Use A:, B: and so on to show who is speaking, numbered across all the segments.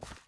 A: Ha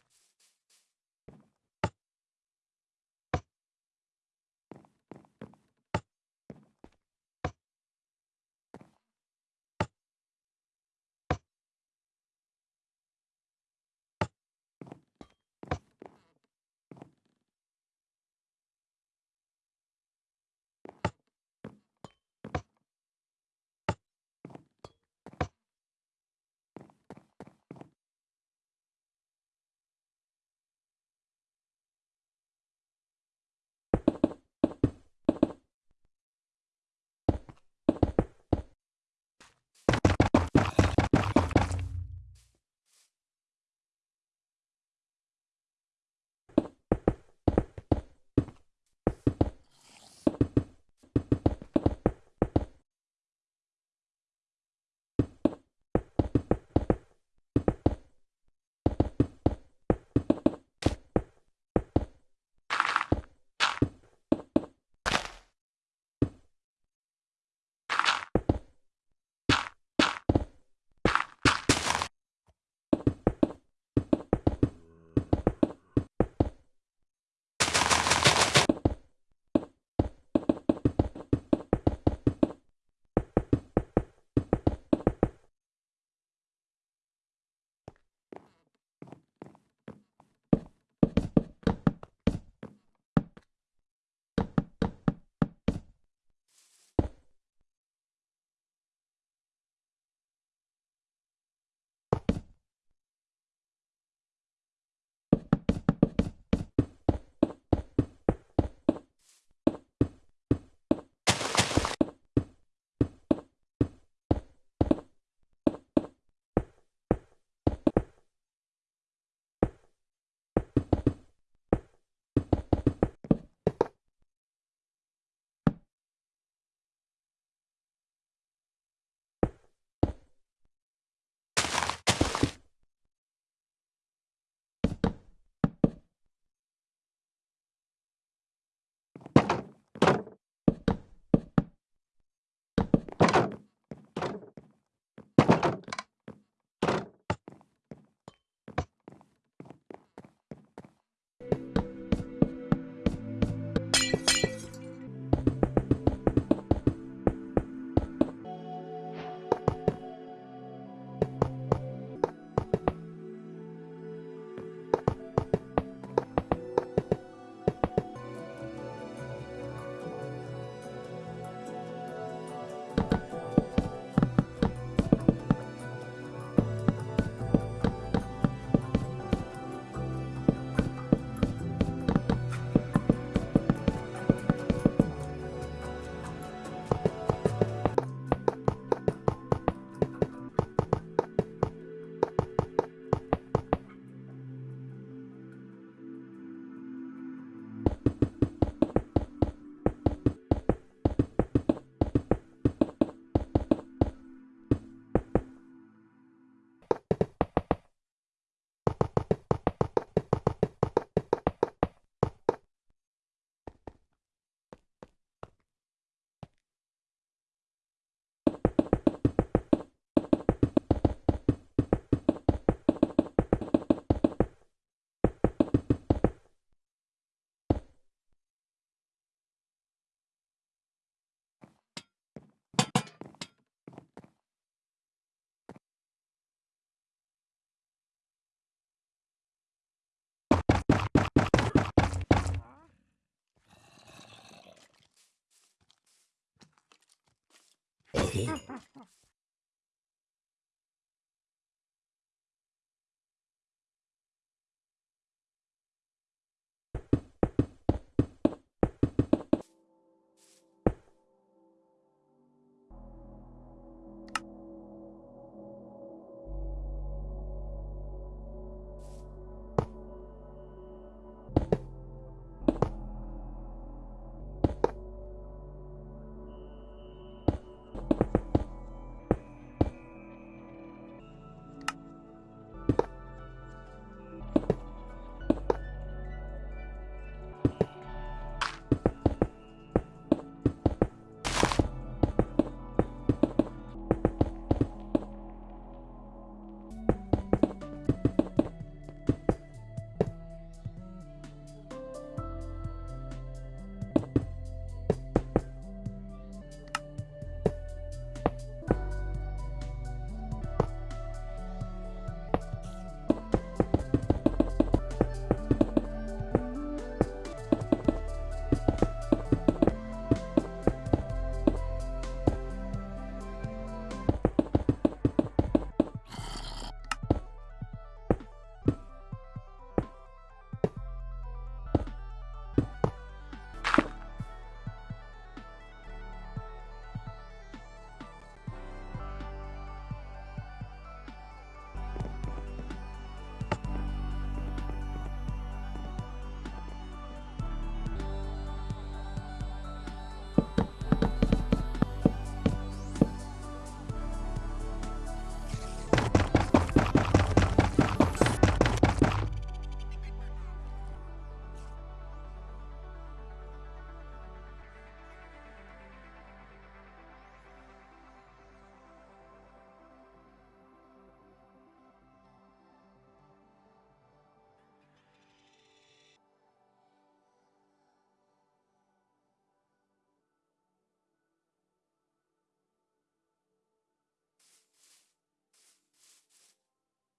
A: Okay.